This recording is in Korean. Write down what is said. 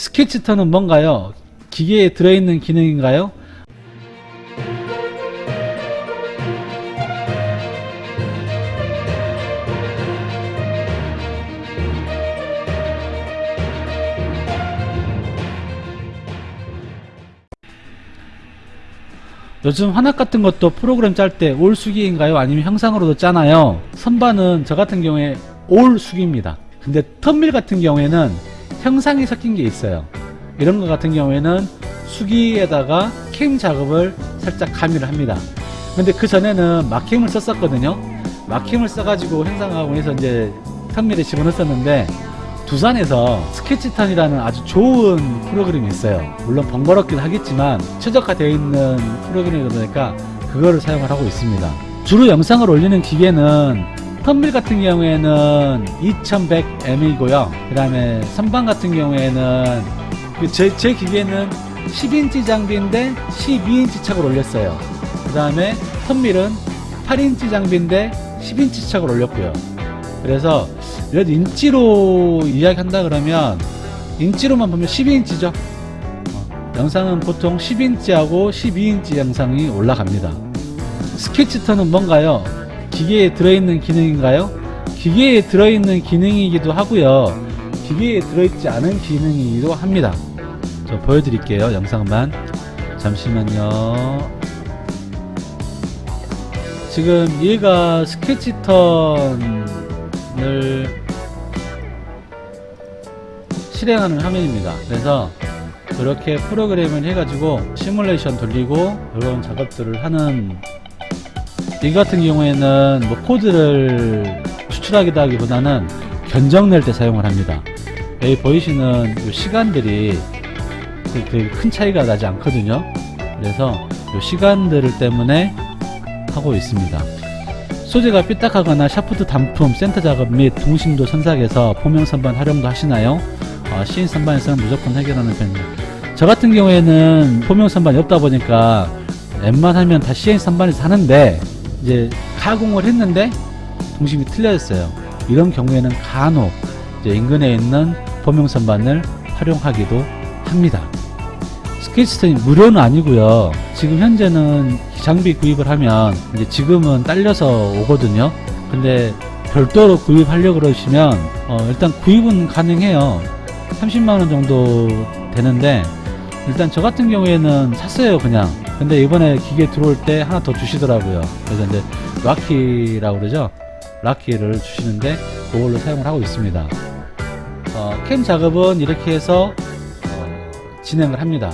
스케치터는 뭔가요? 기계에 들어있는 기능인가요? 요즘 환학 같은 것도 프로그램 짤 때 올 수기인가요? 아니면 형상으로도 짜나요? 선반은 저 같은 경우에 올 수기입니다. 근데 턴밀 같은 경우에는 형상이 섞인 게 있어요. 이런 것 같은 경우에는 수기에다가 캠 작업을 살짝 가미를 합니다. 근데 그 전에는 마킹을 썼었거든요. 마킹을 써가지고 형상하고 해서 이제 턴밀에 집어넣었었는데 두산에서 스케치턴이라는 아주 좋은 프로그램이 있어요. 물론 번거롭긴 하겠지만 최적화되어 있는 프로그램이다 보니까 그거를 사용을 하고 있습니다. 주로 영상을 올리는 기계는 turn mill 같은 경우에는 2100M이고요. 그 다음에 선반 같은 경우에는 그 제, 제 기계는 10인치 장비인데 12인치 척을 올렸어요. 그 다음에 turn mill은 8인치 장비인데 10인치 척을 올렸고요. 그래서 그래도 인치로 이야기한다 그러면 인치로만 보면 12인치죠. 영상은 보통 10인치하고 12인치 영상이 올라갑니다. 스케치터는 뭔가요? 기계에 들어있는 기능인가요? 기계에 들어있는 기능이기도 하고요. 기계에 들어있지 않은 기능이기도 합니다. 저 보여드릴게요. 영상만. 잠시만요. 지금 얘가 스케치턴을 실행하는 화면입니다. 그래서 이렇게 프로그램을 해가지고 시뮬레이션 돌리고 이런 작업들을 하는 이 같은 경우에는 뭐 코드를 추출하기도 하기보다는 견적 낼 때 사용을 합니다. 여기 보이시는 이 시간들이 되게 큰 차이가 나지 않거든요. 그래서 이 시간들 때문에 하고 있습니다. 소재가 삐딱하거나 샤프트 단품, 센터 작업 및 동심도 선삭에서 범용 선반 활용도 하시나요? 어, CNC 선반에서는 무조건 해결하는 편입니다. 저 같은 경우에는 범용 선반이 없다 보니까 웬만하면 다 시인 선반에서 하는데 이제 가공을 했는데 동심이 틀려졌어요. 이런 경우에는 간혹 인근에 있는 포명 선반을 활용하기도 합니다. 스케치스톤이 무료는 아니고요. 지금 현재는 장비 구입을 하면 이제 지금은 딸려서 오거든요. 근데 별도로 구입하려고 그러시면 어, 일단 구입은 가능해요. 30만원 정도 되는데 일단 저 같은 경우에는 샀어요 그냥 근데 이번에 기계 들어올 때 하나 더 주시더라고요. 그래서 이제 락키라고 그러죠? 락키를 주시는데 그걸로 사용을 하고 있습니다. 어, 캠 작업은 이렇게 해서 어, 진행을 합니다